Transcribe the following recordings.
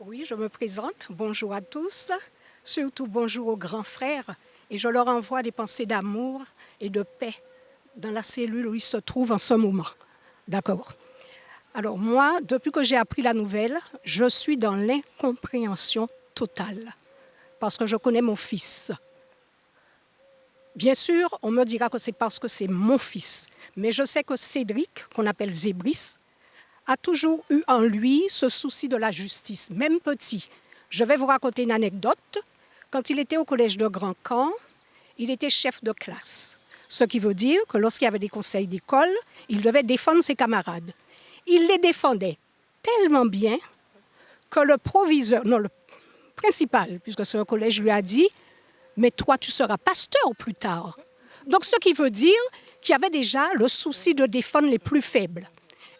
Oui, je me présente. Bonjour à tous. Surtout bonjour aux grands frères. Et je leur envoie des pensées d'amour et de paix dans la cellule où ils se trouvent en ce moment. D'accord Alors moi, depuis que j'ai appris la nouvelle, je suis dans l'incompréhension totale. Parce que je connais mon fils. Bien sûr, on me dira que c'est parce que c'est mon fils. Mais je sais que Cédric, qu'on appelle Zébris, a toujours eu en lui ce souci de la justice, même petit. Je vais vous raconter une anecdote. Quand il était au collège de Grand Camp, il était chef de classe. Ce qui veut dire que lorsqu'il y avait des conseils d'école, il devait défendre ses camarades. Il les défendait tellement bien que le proviseur, non, le principal, puisque c'est un collège, lui a dit mais toi, tu seras pasteur plus tard. Donc, ce qui veut dire qu'il y avait déjà le souci de défendre les plus faibles.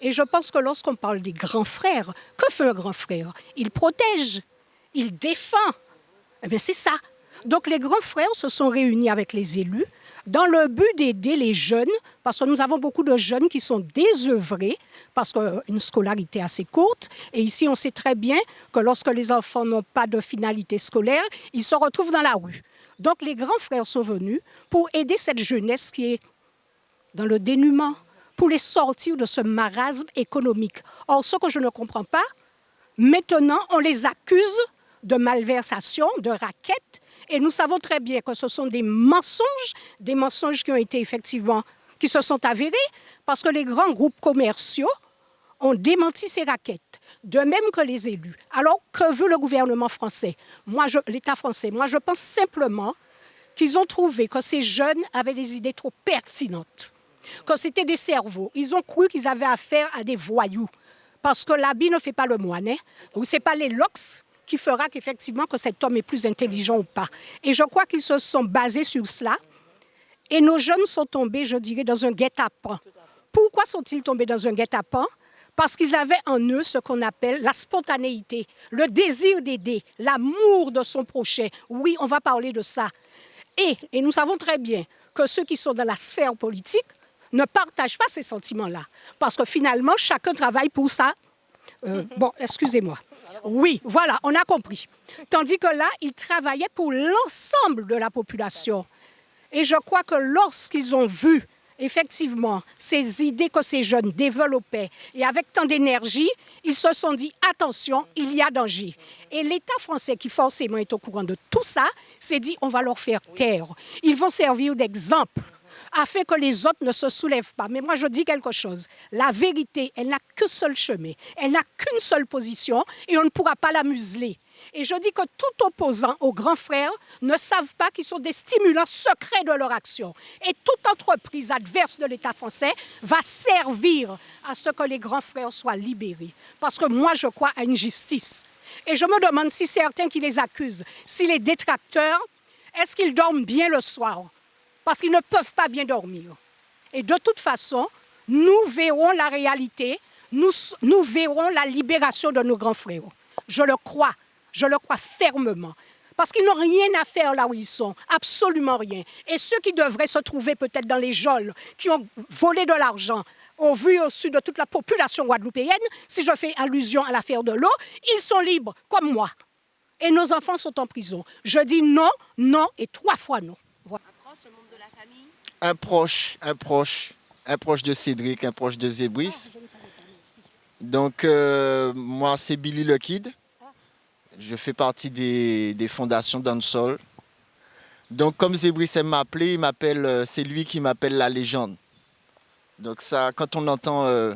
Et je pense que lorsqu'on parle des grands frères, que fait un grand frère? Il protège, il défend. Eh bien, c'est ça. Donc, les grands frères se sont réunis avec les élus dans le but d'aider les jeunes, parce que nous avons beaucoup de jeunes qui sont désœuvrés, parce qu'une scolarité assez courte. Et ici, on sait très bien que lorsque les enfants n'ont pas de finalité scolaire, ils se retrouvent dans la rue. Donc les grands frères sont venus pour aider cette jeunesse qui est dans le dénuement, pour les sortir de ce marasme économique. Or, ce que je ne comprends pas, maintenant, on les accuse de malversation, de raquettes, et nous savons très bien que ce sont des mensonges, des mensonges qui ont été effectivement, qui se sont avérés, parce que les grands groupes commerciaux ont démenti ces raquettes de même que les élus. Alors, que veut le gouvernement français? l'État français, moi, je pense simplement qu'ils ont trouvé que ces jeunes avaient des idées trop pertinentes, que c'était des cerveaux. Ils ont cru qu'ils avaient affaire à des voyous, parce que l'habit ne fait pas le moine, hein? ou c'est pas les locks qui fera qu'effectivement que cet homme est plus intelligent ou pas. Et je crois qu'ils se sont basés sur cela, et nos jeunes sont tombés, je dirais, dans un guet-apens. Pourquoi sont-ils tombés dans un guet-apens? Parce qu'ils avaient en eux ce qu'on appelle la spontanéité, le désir d'aider, l'amour de son prochain. Oui, on va parler de ça. Et nous savons très bien que ceux qui sont dans la sphère politique ne partagent pas ces sentiments-là. Parce que finalement, chacun travaille pour ça. Euh, bon, excusez-moi. Oui, voilà, on a compris. Tandis que là, ils travaillaient pour l'ensemble de la population. Et je crois que lorsqu'ils ont vu effectivement, ces idées que ces jeunes développaient, et avec tant d'énergie, ils se sont dit, attention, il y a danger. Et l'État français, qui forcément est au courant de tout ça, s'est dit, on va leur faire taire. Ils vont servir d'exemple afin que les autres ne se soulèvent pas. Mais moi, je dis quelque chose. La vérité, elle n'a qu'un seul chemin. Elle n'a qu'une seule position et on ne pourra pas la museler. Et je dis que tout opposant aux grands frères ne savent pas qu'ils sont des stimulants secrets de leur action. Et toute entreprise adverse de l'État français va servir à ce que les grands frères soient libérés. Parce que moi, je crois à une justice. Et je me demande si certains qui les accusent, si les détracteurs, est-ce qu'ils dorment bien le soir? Parce qu'ils ne peuvent pas bien dormir. Et de toute façon, nous verrons la réalité, nous, verrons la libération de nos grands frères. Je le crois. Je le crois fermement. Parce qu'ils n'ont rien à faire là où ils sont, absolument rien. Et ceux qui devraient se trouver peut-être dans les geôles, qui ont volé de l'argent, au vu au sud de toute la population guadeloupéenne, si je fais allusion à l'affaire de l'eau, ils sont libres, comme moi. Et nos enfants sont en prison. Je dis non, non et trois fois non. Un proche, un membre de la famille Un proche, un proche, un proche de Cédric, un proche de Zébris. Ah, Donc, euh, moi, c'est Billy le Kid. Je fais partie des, fondations d'Ansol. Donc comme Zébris m'a appelé, il m'appelle, euh, c'est lui qui m'appelle la légende. Donc ça, quand on entend, euh,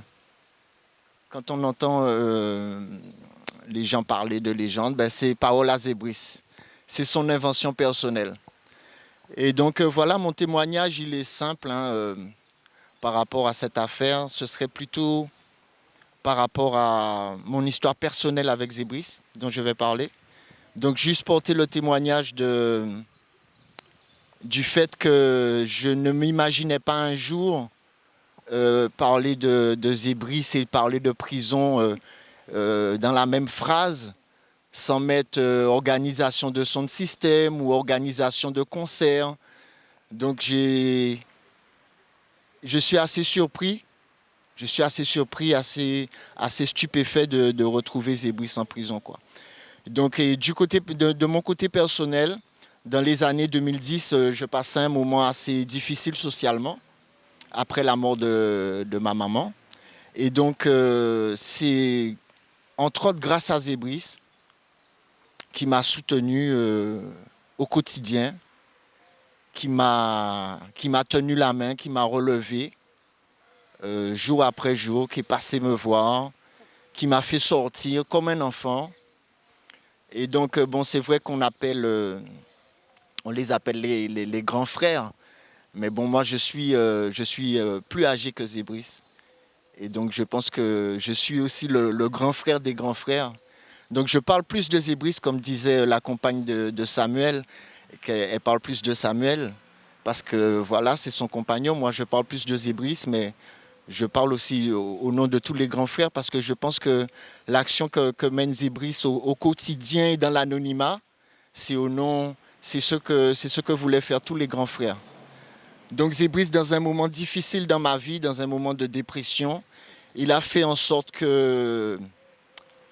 quand on entend euh, les gens parler de légende, ben c'est Paola Zébris. C'est son invention personnelle. Et donc voilà, mon témoignage, il est simple hein, par rapport à cette affaire. Ce serait plutôt par rapport à mon histoire personnelle avec Zébris, dont je vais parler. Donc juste porter le témoignage de, du fait que je ne m'imaginais pas un jour euh, parler de, Zébris et parler de prison euh, euh, dans la même phrase, sans mettre organisation de son système ou organisation de concert. Donc je suis assez surpris je suis assez surpris, assez, assez stupéfait de, retrouver Zébris en prison. Quoi. Donc, du côté, de, mon côté personnel, dans les années 2010, euh, je passais un moment assez difficile socialement, après la mort de, ma maman. Et donc, euh, c'est entre autres grâce à Zébris qui m'a soutenu euh, au quotidien, qui m'a tenu la main, qui m'a relevé jour après jour, qui est passé me voir, qui m'a fait sortir comme un enfant. Et donc, bon, c'est vrai qu'on appelle on les appelle les, grands frères. Mais bon, moi, je suis, euh, je suis euh, plus âgé que Zébris. Et donc, je pense que je suis aussi le, grand frère des grands frères. Donc, je parle plus de Zébris, comme disait la compagne de, Samuel, qu'elle parle plus de Samuel, parce que voilà, c'est son compagnon. Moi, je parle plus de Zébris, mais je parle aussi au, nom de tous les grands frères, parce que je pense que l'action que, mène Zébris au, quotidien et dans l'anonymat, c'est au nom c'est ce, que, ce que voulaient faire tous les grands frères. Donc Zébris, dans un moment difficile dans ma vie, dans un moment de dépression, il a fait en sorte que,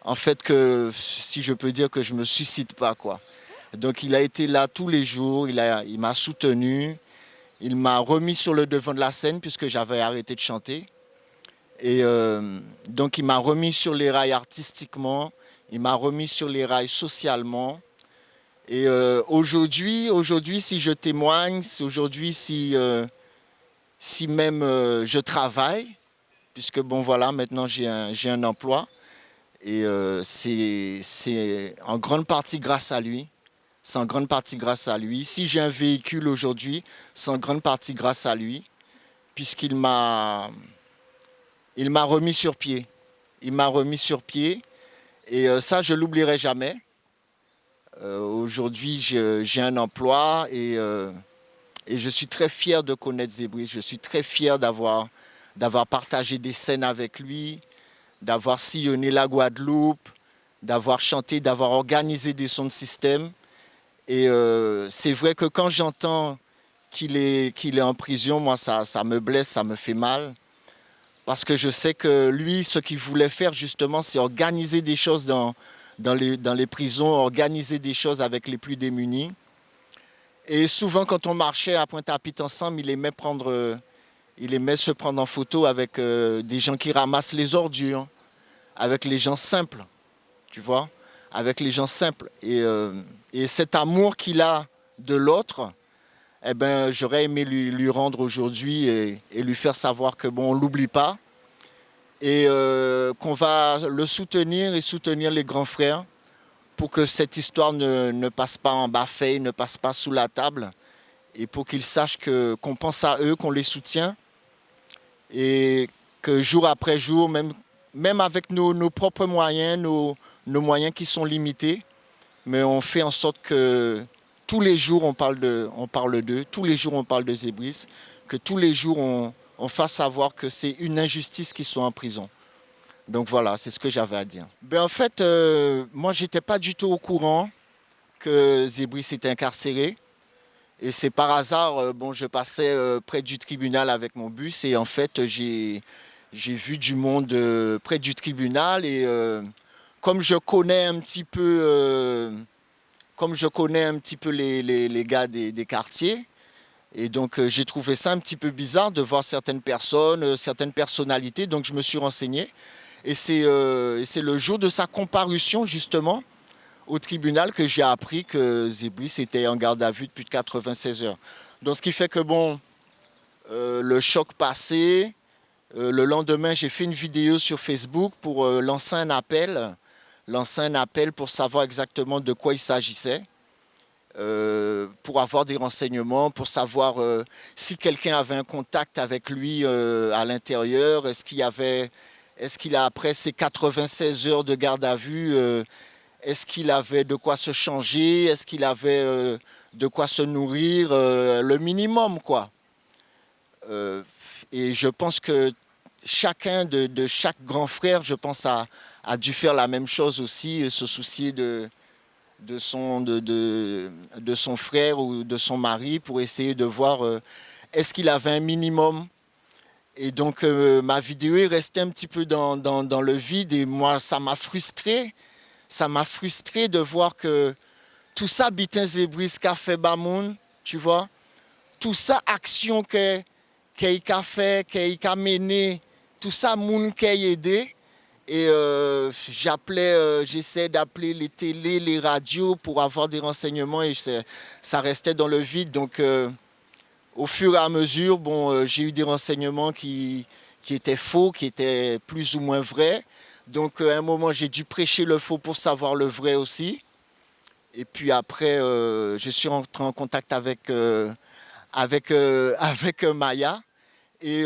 en fait, que, si je peux dire que je ne me suscite pas, quoi. Donc il a été là tous les jours, il m'a il soutenu, il m'a remis sur le devant de la scène puisque j'avais arrêté de chanter. Et euh, donc il m'a remis sur les rails artistiquement, il m'a remis sur les rails socialement, et euh, aujourd'hui, aujourd'hui, si je témoigne, aujourd'hui, si, euh, si même je travaille, puisque bon voilà, maintenant j'ai un, un, emploi, et c'est en grande partie grâce à lui. C'est en grande partie grâce à lui. Si j'ai un véhicule aujourd'hui, c'est en grande partie grâce à lui, puisqu'il m'a il m'a remis sur pied. Il m'a remis sur pied, et ça, je l'oublierai jamais. Euh, aujourd'hui, j'ai un emploi euh, et, je suis très fier de connaître Zébris. Je suis très fier d'avoir partagé des scènes avec lui, d'avoir sillonné la Guadeloupe, d'avoir chanté, d'avoir organisé des sons de système. Et euh, c'est vrai que quand j'entends qu'il est, est en prison, moi, ça, ça me blesse, ça me fait mal. Parce que je sais que lui, ce qu'il voulait faire, justement, c'est organiser des choses dans, dans les, dans les prisons, organiser des choses avec les plus démunis. Et souvent, quand on marchait à Pointe-à-Pitre ensemble, il aimait, prendre, il aimait se prendre en photo avec euh, des gens qui ramassent les ordures, avec les gens simples, tu vois, avec les gens simples. Et, euh, et cet amour qu'il a de l'autre, eh ben, j'aurais aimé lui, lui rendre aujourd'hui et, lui faire savoir que bon, on l'oublie pas, et euh, qu'on va le soutenir et soutenir les grands frères pour que cette histoire ne, passe pas en bas ne passe pas sous la table. Et pour qu'ils sachent qu'on pense à eux, qu'on les soutient et que jour après jour, même, même avec nos, propres moyens, nos, nos moyens qui sont limités, mais on fait en sorte que tous les jours on parle d'eux, tous les jours on parle de Zébris, que tous les jours on, on fasse savoir que c'est une injustice qu'ils sont en prison. Donc voilà, c'est ce que j'avais à dire. Ben en fait, euh, moi, je n'étais pas du tout au courant que Zébris était incarcéré. Et c'est par hasard, euh, bon, je passais euh, près du tribunal avec mon bus et en fait, j'ai vu du monde près du tribunal et comme je connais un petit peu, comme je connais un petit peu les, les, gars des, quartiers, et donc euh, j'ai trouvé ça un petit peu bizarre de voir certaines personnes, euh, certaines personnalités, donc je me suis renseigné. Et c'est euh, le jour de sa comparution justement au tribunal que j'ai appris que Zébris était en garde à vue depuis 96 heures. Donc ce qui fait que bon, le choc passé, le lendemain j'ai fait une vidéo sur Facebook pour lancer un appel, lancer un appel pour savoir exactement de quoi il s'agissait. Euh, pour avoir des renseignements, pour savoir euh, si quelqu'un avait un contact avec lui euh, à l'intérieur, est-ce qu'il avait, est-ce qu'il a après ses 96 heures de garde à vue, est-ce qu'il avait de quoi se changer, est-ce qu'il avait de quoi se nourrir, le minimum quoi. et je pense que chacun de, chaque grand frère, je pense, a, a dû faire la même chose aussi, se soucier de, de son, de, de, son frère ou de son mari pour essayer de voir euh, est-ce qu'il avait un minimum? Et donc ma vidéo est restée un petit peu dans, le vide et moi ça m'a frustré. Ça m'a frustré de voir que tout ça, Bitin Zébris, Café Bamoun, tu vois, tout ça, action qu'il a fait, qu'il a mené, tout ça, moun qui a aidé. Et euh, j'appelais, euh, j'essaie d'appeler les télés, les radios pour avoir des renseignements et ça restait dans le vide. Donc, euh, au fur et à mesure, bon, j'ai eu des renseignements qui, qui étaient faux, qui étaient plus ou moins vrais. Donc, à un moment, j'ai dû prêcher le faux pour savoir le vrai aussi. Et puis après, je suis rentré en contact avec, avec, avec Maya. Et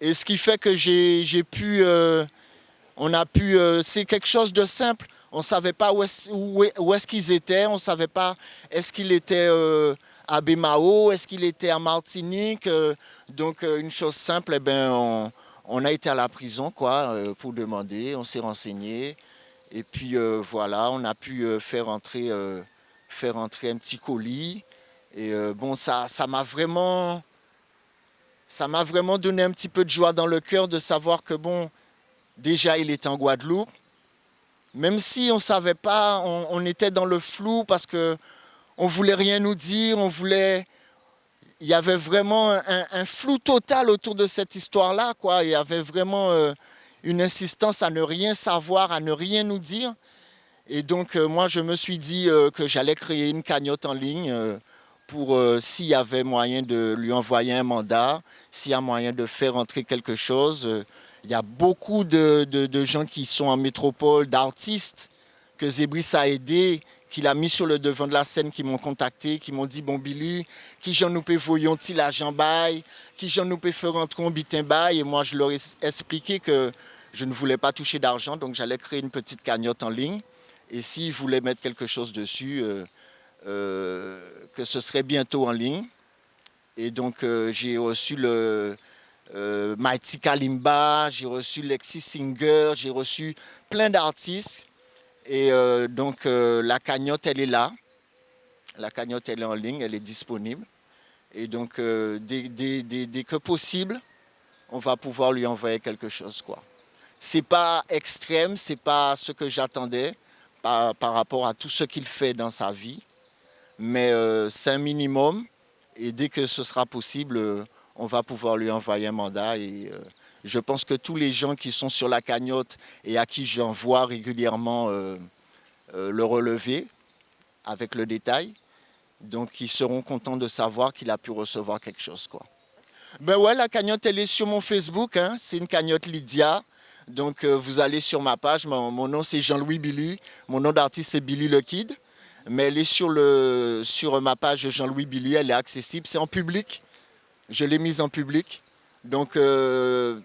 et ce qui fait que j'ai pu, euh, on a pu, euh, c'est quelque chose de simple. On ne savait pas où est-ce qu'ils étaient, on ne savait pas est-ce qu'il était euh, à Bémao, est-ce qu'il était à Martinique. donc une chose simple, eh ben, on, a été à la prison quoi, pour demander, on s'est renseigné. Et puis voilà, on a pu faire entrer, faire entrer un petit colis. Et bon, ça m'a vraiment ça m'a vraiment donné un petit peu de joie dans le cœur de savoir que, bon, déjà, il est en Guadeloupe. Même si on ne savait pas, on, était dans le flou parce qu'on ne voulait rien nous dire, on voulait... Il y avait vraiment un, flou total autour de cette histoire-là. Il y avait vraiment euh, une insistance à ne rien savoir, à ne rien nous dire. Et donc, euh, moi, je me suis dit euh, que j'allais créer une cagnotte en ligne pour s'il y avait moyen de lui envoyer un mandat, s'il y a moyen de faire entrer quelque chose. Il y a beaucoup de, gens qui sont en métropole, d'artistes que Zébris a aidé, qu'il a mis sur le devant de la scène, qui m'ont contacté, qui m'ont dit, bon Billy, qui j'en nous peut l'argent bail, qui j'en nous peut faire rentrer un bitin bail. Et moi, je leur ai expliqué que je ne voulais pas toucher d'argent, donc j'allais créer une petite cagnotte en ligne. Et s'ils voulaient mettre quelque chose dessus, euh, euh, que ce serait bientôt en ligne. Et donc, euh, j'ai reçu le Mighty Kalimba, j'ai reçu Lexi Singer, j'ai reçu plein d'artistes. Et euh, donc, la cagnotte, elle est là. La cagnotte, elle est en ligne, elle est disponible. Et donc, dès, que possible, on va pouvoir lui envoyer quelque chose. quoi. C'est pas extrême, c'est pas ce que j'attendais par, rapport à tout ce qu'il fait dans sa vie. Mais c'est un minimum et dès que ce sera possible, euh, on va pouvoir lui envoyer un mandat. Euh, je pense que tous les gens qui sont sur la cagnotte et à qui j'envoie régulièrement euh, le relevé avec le détail, donc ils seront contents de savoir qu'il a pu recevoir quelque chose. Quoi. Ben ouais, la cagnotte, elle est sur mon Facebook. Hein. C'est une cagnotte Lydia. Donc vous allez sur ma page. Mon, nom, c'est Jean-Louis Billy. Mon nom d'artiste, c'est Billy le Kid mais elle est sur, le, ma page Jean-Louis Billy, elle est accessible, c'est en public, je l'ai mise en public. Donc euh,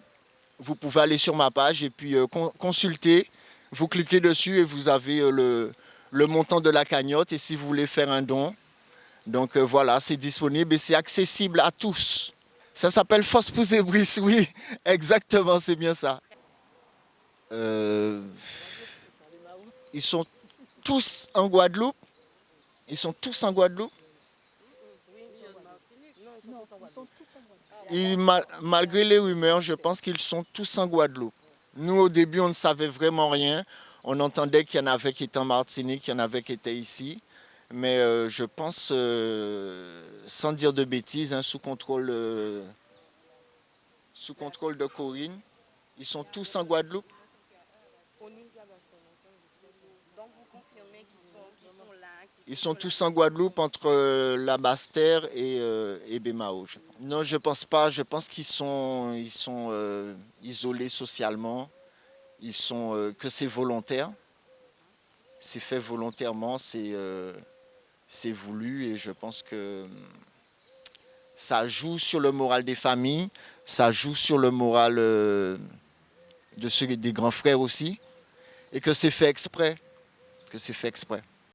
vous pouvez aller sur ma page et puis euh, consulter, vous cliquez dessus et vous avez euh, le, montant de la cagnotte et si vous voulez faire un don. Donc voilà, c'est disponible et c'est accessible à tous. Ça s'appelle Fosse et Brice, oui, exactement, c'est bien ça. ils sont tous en Guadeloupe? Ils sont tous en Guadeloupe Malgré les rumeurs, je pense qu'ils sont tous en Guadeloupe. Nous, au début, on ne savait vraiment rien. On entendait qu'il y en avait qui étaient en Martinique, qu'il y en avait qui étaient ici. Mais euh, je pense, euh, sans dire de bêtises, hein, sous, contrôle, euh, sous contrôle de Corinne, ils sont tous en Guadeloupe. Ils sont tous en Guadeloupe entre euh, la Basse-Terre et, euh, Bémao. Non, je ne pense pas. Je pense qu'ils sont, ils sont euh, isolés socialement. Ils sont, que c'est volontaire. C'est fait volontairement, c'est voulu et je pense que ça joue sur le moral des familles, ça joue sur le moral de ceux des grands frères aussi et que c'est fait exprès. Que c'est fait exprès.